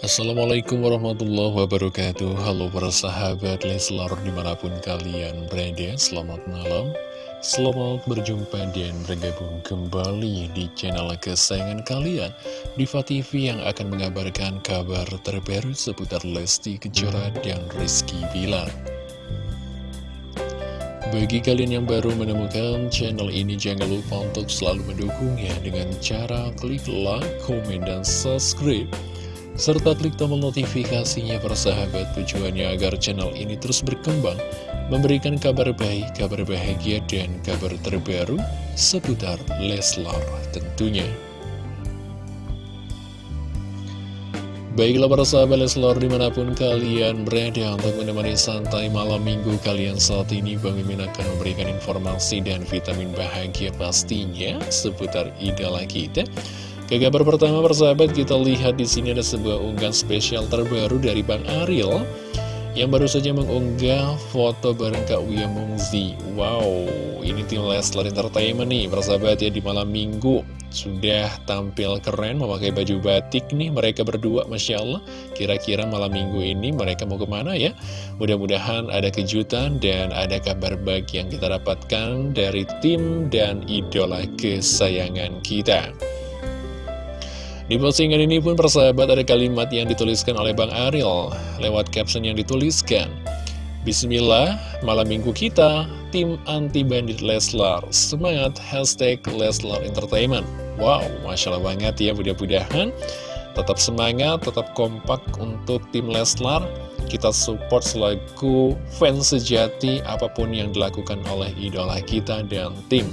Assalamualaikum warahmatullahi wabarakatuh. Halo para sahabat Leslar di mana pun kalian berada Selamat malam. Selamat berjumpa dan bergabung kembali di channel kesayangan kalian. Diva TV yang akan mengabarkan kabar terbaru seputar Lesti Kejora dan Rizky Bilar. Bagi kalian yang baru menemukan channel ini, jangan lupa untuk selalu mendukungnya dengan cara klik like, komen, dan subscribe serta klik tombol notifikasinya persahabat tujuannya agar channel ini terus berkembang, memberikan kabar baik, kabar bahagia, dan kabar terbaru seputar Leslar tentunya. Baiklah para sahabat Leslar di mana pun kalian berada untuk menemani santai malam minggu kalian saat ini Bang Mimin akan memberikan informasi dan vitamin bahagia pastinya seputar idola kita ke kabar pertama persahabat kita lihat di sini ada sebuah unggahan spesial terbaru dari Bang Ariel yang baru saja mengunggah foto bareng Kak Wia Mungzi. Wow, ini tim Leslar Entertainment nih persahabat ya di malam minggu. Sudah tampil keren memakai baju batik nih mereka berdua Masya Allah. Kira-kira malam minggu ini mereka mau ke mana ya? Mudah-mudahan ada kejutan dan ada kabar baik yang kita dapatkan dari tim dan idola kesayangan kita di postingan ini pun persahabat ada kalimat yang dituliskan oleh Bang Ariel lewat caption yang dituliskan Bismillah, malam minggu kita, tim anti-bandit Leslar, semangat hashtag Leslar Entertainment. Wow, Masya Allah banget ya, mudah-mudahan tetap semangat, tetap kompak untuk tim Leslar. Kita support selaku fans sejati apa pun yang dilakukan oleh idola kita dan tim.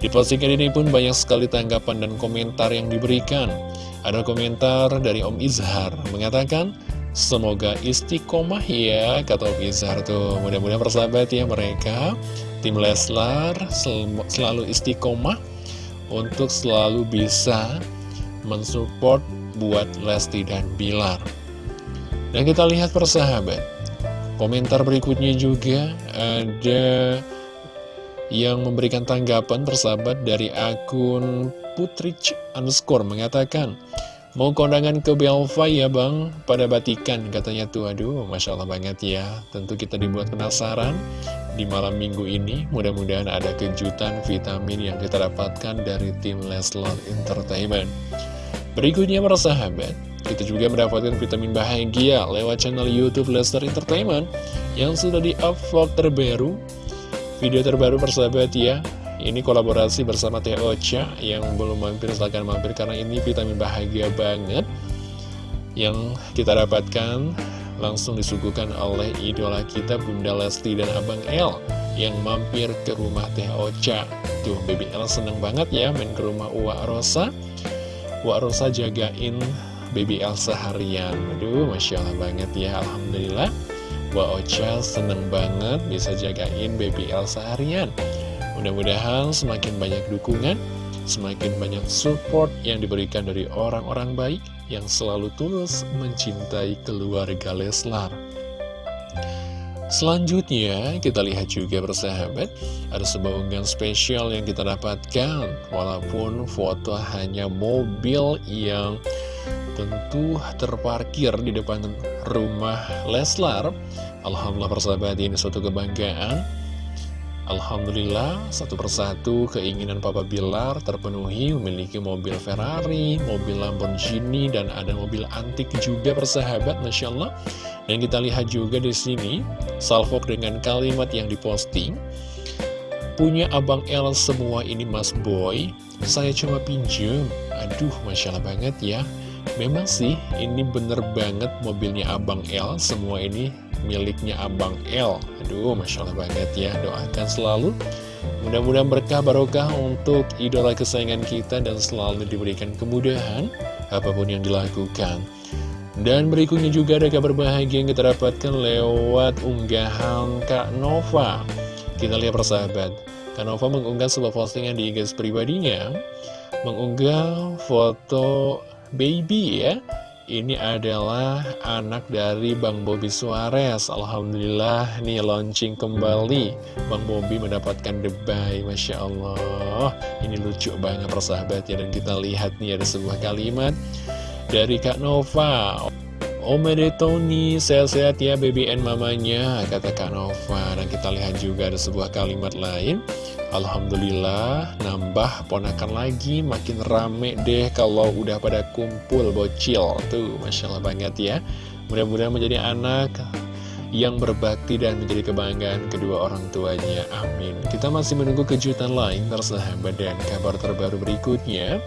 Di postingan ini pun banyak sekali tanggapan dan komentar yang diberikan. Ada komentar dari Om Izhar mengatakan, Semoga istiqomah ya, kata Om Izhar tuh. Mudah-mudahan persahabat ya mereka, tim Leslar sel selalu istiqomah untuk selalu bisa mensupport buat Lesti dan Bilar. Dan kita lihat persahabat, komentar berikutnya juga ada yang memberikan tanggapan persahabat dari akun Putrich underscore mengatakan Mau kondangan ke Belva ya bang, pada batikan katanya tuh. Aduh Masya Allah banget ya. Tentu kita dibuat penasaran di malam minggu ini. Mudah-mudahan ada kejutan vitamin yang kita dapatkan dari tim Leslar Entertainment. Berikutnya para sahabat kita juga mendapatkan vitamin bahagia lewat channel Youtube Leslar Entertainment Yang sudah di-upload terbaru Video terbaru persahabat ya ini kolaborasi bersama Teh Ocha yang belum mampir silahkan mampir karena ini vitamin bahagia banget yang kita dapatkan langsung disuguhkan oleh idola kita Bunda Lesti dan Abang El yang mampir ke rumah Teh Ocha. Tuh, Baby El seneng banget ya main ke rumah Uwa Rosa. Uwa Rosa jagain Baby El seharian. Aduh, Masya Allah banget ya, Alhamdulillah. Uwa Ocha seneng banget bisa jagain Baby seharian. Mudah-mudahan semakin banyak dukungan, semakin banyak support yang diberikan dari orang-orang baik yang selalu tulus mencintai keluarga Leslar. Selanjutnya, kita lihat juga bersahabat, ada sebuah unggahan spesial yang kita dapatkan, walaupun foto hanya mobil yang tentu terparkir di depan rumah Leslar. Alhamdulillah persahabat ini suatu kebanggaan Alhamdulillah, satu persatu keinginan Papa Bilar terpenuhi memiliki mobil Ferrari, mobil Lamborghini, dan ada mobil antik juga persahabat, Masya Allah. Dan kita lihat juga di sini, salvok dengan kalimat yang diposting. Punya Abang L semua ini Mas Boy, saya cuma pinjem. Aduh, Masya Allah banget ya. Memang sih, ini bener banget mobilnya Abang L, semua ini miliknya Abang L. Aduh, Masya Allah banget ya Doakan selalu. Mudah-mudahan berkah barokah untuk idola kesayangan kita Dan selalu diberikan kemudahan Apa pun yang dilakukan. Dan berikutnya juga ada kabar bahagia yang kita dapatkan lewat unggahan Kak Nova. Kita lihat persahabat Kak Nova mengunggah sebuah postingan di IG pribadinya. Mengunggah foto baby ya. Ini adalah anak dari Bang Bobi Suarez. Alhamdulillah nih launching kembali. Bang Bobi mendapatkan debay Masya Allah. Ini lucu banget persahabat ya Dan kita lihat nih ada sebuah kalimat Dari Kak Nova Omede Tony, sehat-sehat ya BBN mamanya, kata Kak Nova. Dan kita lihat juga ada sebuah kalimat lain. Alhamdulillah, nambah ponakan lagi, makin rame deh kalau udah pada kumpul bocil. Tuh, Masya Allah banget ya. Mudah-mudahan menjadi anak yang berbakti dan menjadi kebanggaan kedua orang tuanya. Amin. Kita masih menunggu kejutan lain tersahabat dan kabar terbaru berikutnya.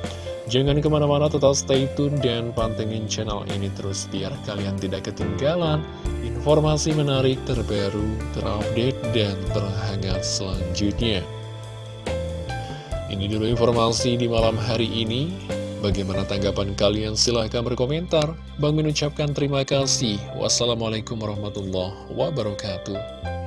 Jangan ke mana-mana tetap stay tune dan pantengin channel ini terus biar kalian tidak ketinggalan informasi menarik terbaru, terupdate, dan terhangat selanjutnya. Ini dulu informasi di malam hari ini. Bagaimana tanggapan kalian? Silahkan berkomentar. Bang mengucapkan terima kasih. Wassalamualaikum warahmatullahi wabarakatuh.